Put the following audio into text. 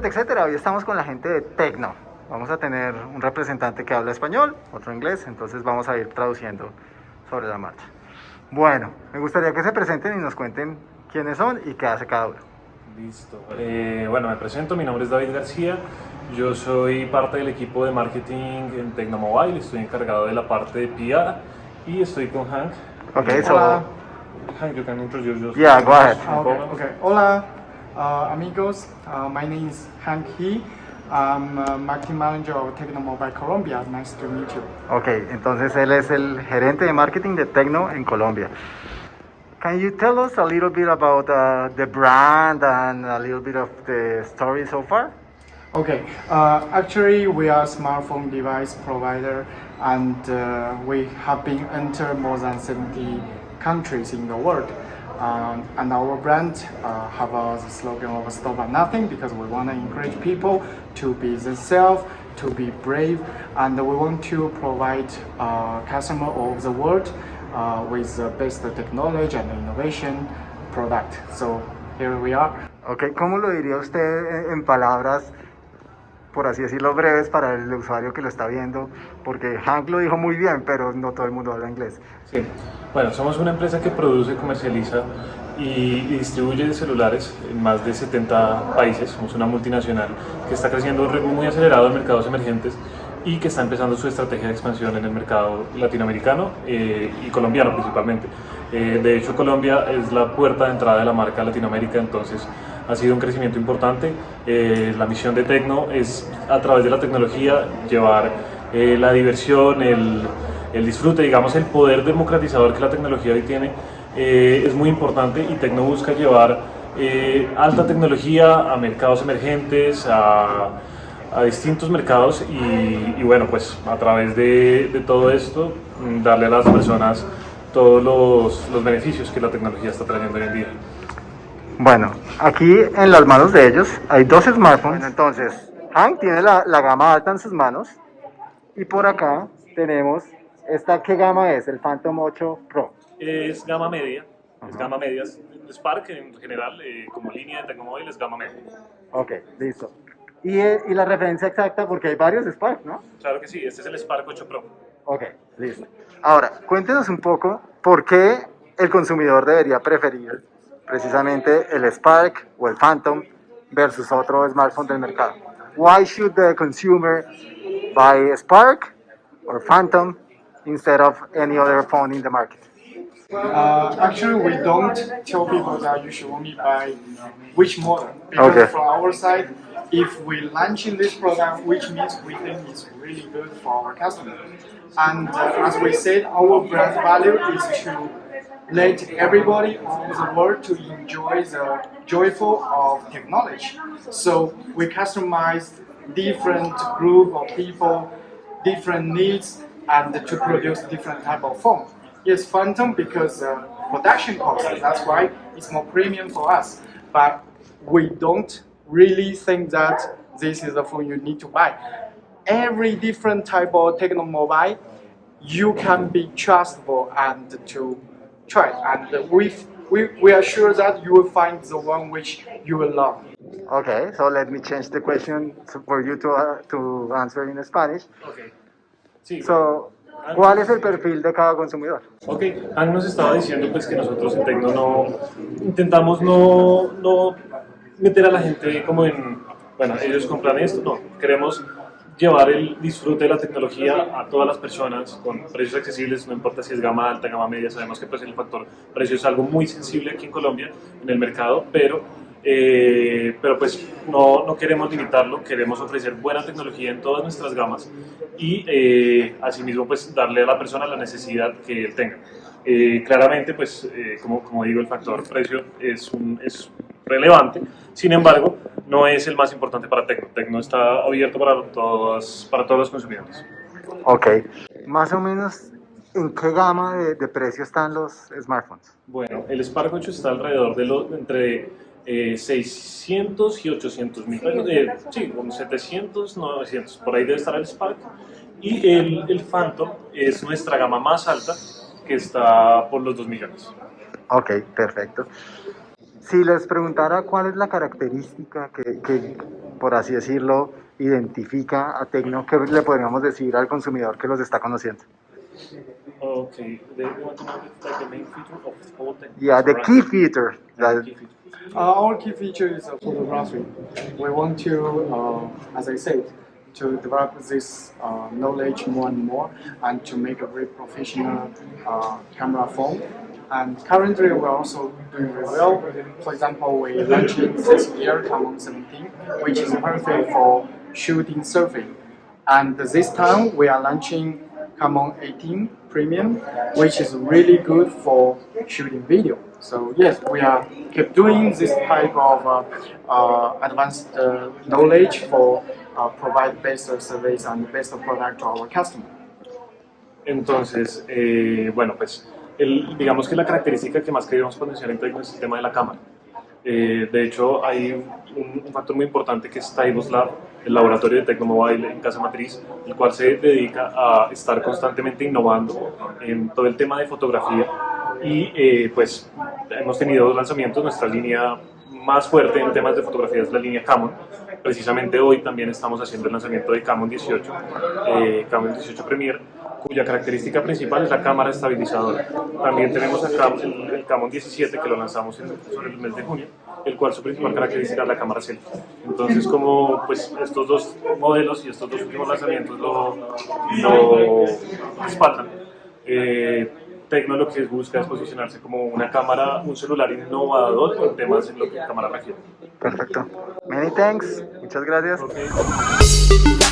etcétera, etcétera. Hoy estamos con la gente de Tecno. Vamos a tener un representante que habla español, otro inglés, entonces vamos a ir traduciendo sobre la marcha. Bueno, me gustaría que se presenten y nos cuenten quiénes son y qué hace cada uno. Listo. Eh, bueno, me presento, mi nombre es David García, yo soy parte del equipo de marketing en Tecnomobile, estoy encargado de la parte de PR y estoy con Hank. Okay, so Hola. Hank, you can introduce yourself. Yeah, go ahead. Ah, Okay, okay. Hola, uh, amigos. Uh, my name is Hank He. I'm uh, marketing manager of Tecno Mobile Colombia. Nice to meet you. Ok, entonces él es el gerente de marketing de Tecno en Colombia. Can you tell us a little bit about uh, the brand and a little bit of the story so far? Okay, uh, actually, we are a smartphone device provider, and uh, we have been entered more than 70 countries in the world. Um, and our brand uh, have a slogan of "Stop at Nothing" because we want to encourage people to be themselves, to be brave, and we want to provide uh, customer over the world uh, with the best technology and innovation product. So here we are. Ok, ¿cómo lo diría usted en palabras, por así decirlo, breves para el usuario que lo está viendo? Porque Hank lo dijo muy bien, pero no todo el mundo habla inglés. Sí. Bueno, somos una empresa que produce, comercializa y, distribuye celulares en más de 70 países. Somos una multinacional que está creciendo a un ritmo muy acelerado en mercados emergentes y que está empezando su estrategia de expansión en el mercado latinoamericano eh, y colombiano principalmente. Eh, de hecho, Colombia es la puerta de entrada de la marca Latinoamérica, entonces ha sido un crecimiento importante. Eh, la misión de Tecno es, a través de la tecnología, llevar eh, la diversión, el, el disfrute, digamos, el poder democratizador que la tecnología hoy tiene eh, es muy importante y Tecno busca llevar eh, alta tecnología a mercados emergentes, a, a distintos mercados y, y bueno, pues a través de, de todo esto mm, darle a las personas todos los, los beneficios que la tecnología está trayendo hoy en día. Bueno, aquí en las manos de ellos hay dos smartphones. entonces, Hank tiene la, la gama alta en sus manos. Y por acá tenemos, ¿esta qué gama es? El Phantom 8 Pro. Es gama media, es Ajá. gama media, Spark en general eh, como línea de Tecnomóvil es gama media. Ok, listo. Y, eh, y la referencia exacta, porque hay varios Spark, ¿no? Claro que sí, este es el Spark 8 Pro. Ok, listo. Ahora, cuéntenos un poco por qué el consumidor debería preferir precisamente el Spark o el Phantom versus otro smartphone del mercado. Why should the consumer buy Spark or Phantom instead of any other phone in the market? Uh, actually, we don't tell people that you should only buy which model. Because Okay. from our side, if we launching this product, which means we think it's really good for our customer. And uh, as we said, our brand value is to let everybody over the world to enjoy the joyful of technology. So we customize different group of people, different needs, and to produce different type of phone. Yes, Phantom because uh, production cost. That's why it's more premium for us. But we don't really think that this is the phone you need to buy. Every different type of techno mobile, you can be trustable and to try. And we we we are sure that you will find the one which you will love. Okay, so let me change the question for you to, uh, to answer in Spanish. Ok. Sí. So, ¿cuál es el perfil de cada consumidor? Ok, Hank nos estaba diciendo pues que nosotros en Tecno no intentamos no, no meter a la gente como en, bueno, ellos compran esto, no, queremos llevar el disfrute de la tecnología a todas las personas con precios accesibles, no importa si es gama alta, gama media, sabemos que pues el factor precio es algo muy sensible aquí en Colombia, en el mercado, pero eh, pero pues no, no queremos limitarlo, queremos ofrecer buena tecnología en todas nuestras gamas y eh, asimismo pues darle a la persona la necesidad que él tenga. Eh, claramente pues eh, como, como digo el factor precio es, un, es relevante, sin embargo no es el más importante para Tecno. Tecno está abierto para, todas, para todos los consumidores. Ok, más o menos, ¿en qué gama de, de precio están los smartphones? Bueno, el Spark 8 está alrededor de entre eh, 600 y 800 mil pesos, eh, sí, como 700, 900, por ahí debe estar el Spark. Y el, el Phantom es nuestra gama más alta, que está por los 2 millones. Ok, perfecto. Si les preguntara cuál es la característica que, que, por así decirlo, identifica a Tecno, ¿qué le podríamos decir al consumidor que los está conociendo? Okay, they want to know like the main feature of whole tech. Yeah, the key feature. that- Key feature. Uh, our key feature is uh, photography. We want to, uh, as I said, to develop this uh, knowledge more and more and to make a very professional uh, camera phone. And currently we're also doing well. For example, we launched this year Camon 17, which is perfect for shooting surfing. And this time we are launching Camon 18 Premium, which is really good for shooting video. So yes, we are keep doing this type of uh, uh, advanced uh, knowledge for uh, provide best service and best of product to our customer. Entonces, eh, bueno, pues el- digamos que la característica que más queríamos potenciar en es el tema de la cámara. Eh, de hecho, hay un, un factor muy importante que es Taibos Lab, el laboratorio de Tecnomobile en Casa Matriz, el cual se dedica a estar constantemente innovando en todo el tema de fotografía y eh, pues hemos tenido dos lanzamientos, nuestra línea más fuerte en temas de fotografía es la línea Camon. Precisamente hoy también estamos haciendo el lanzamiento de Camon 18, eh, Camon 18 Premier, cuya característica principal es la cámara estabilizadora. También tenemos acá el, Camon 17 que lo lanzamos en, sobre el mes de junio, el cual su principal característica es la cámara selfie. Entonces, como pues estos dos modelos y estos dos últimos lanzamientos lo, lo respaldan, eh, Tecno lo que busca es posicionarse como una cámara, un celular innovador en temas en lo que cámara refiere. Perfecto. Many thanks. Muchas gracias. Ok.